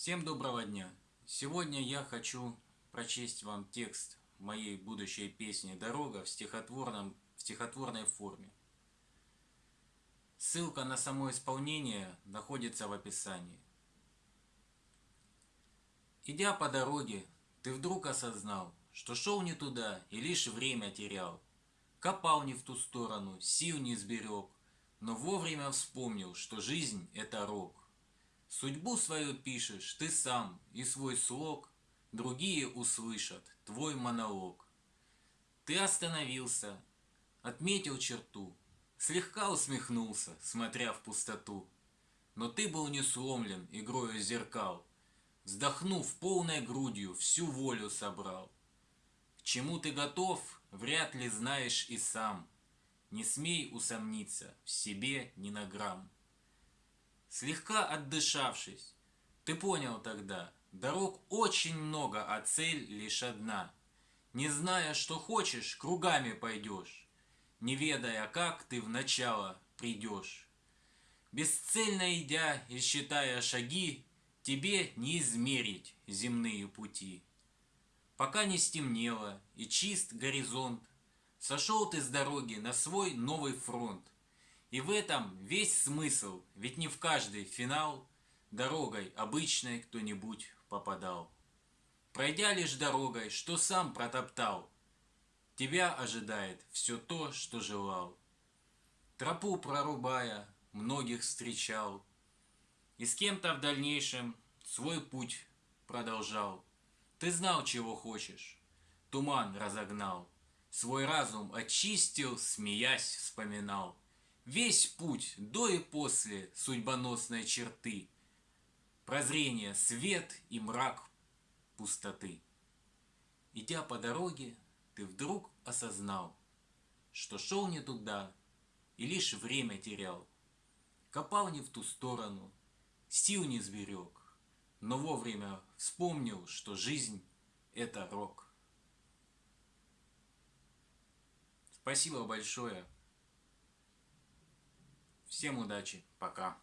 Всем доброго дня! Сегодня я хочу прочесть вам текст моей будущей песни «Дорога» в, стихотворном, в стихотворной форме. Ссылка на само исполнение находится в описании. Идя по дороге, ты вдруг осознал, что шел не туда и лишь время терял. Копал не в ту сторону, сил не сберег, но вовремя вспомнил, что жизнь – это рок. Судьбу свою пишешь ты сам, и свой слог Другие услышат твой монолог. Ты остановился, отметил черту, Слегка усмехнулся, смотря в пустоту. Но ты был не сломлен игрою зеркал, Вздохнув полной грудью, всю волю собрал. К чему ты готов, вряд ли знаешь и сам. Не смей усомниться в себе ни на грамм. Слегка отдышавшись, ты понял тогда, дорог очень много, а цель лишь одна. Не зная, что хочешь, кругами пойдешь, не ведая, как ты в начало придешь. Бесцельно идя и считая шаги, тебе не измерить земные пути. Пока не стемнело и чист горизонт, сошел ты с дороги на свой новый фронт. И в этом весь смысл, ведь не в каждый финал дорогой обычной кто-нибудь попадал. Пройдя лишь дорогой, что сам протоптал, тебя ожидает все то, что желал. Тропу прорубая, многих встречал, и с кем-то в дальнейшем свой путь продолжал. Ты знал, чего хочешь, туман разогнал, свой разум очистил, смеясь вспоминал. Весь путь до и после судьбоносной черты. Прозрение, свет и мрак пустоты. Идя по дороге, ты вдруг осознал, что шел не туда и лишь время терял. Копал не в ту сторону, сил не сберег, но вовремя вспомнил, что жизнь – это рок. Спасибо большое. Всем удачи, пока.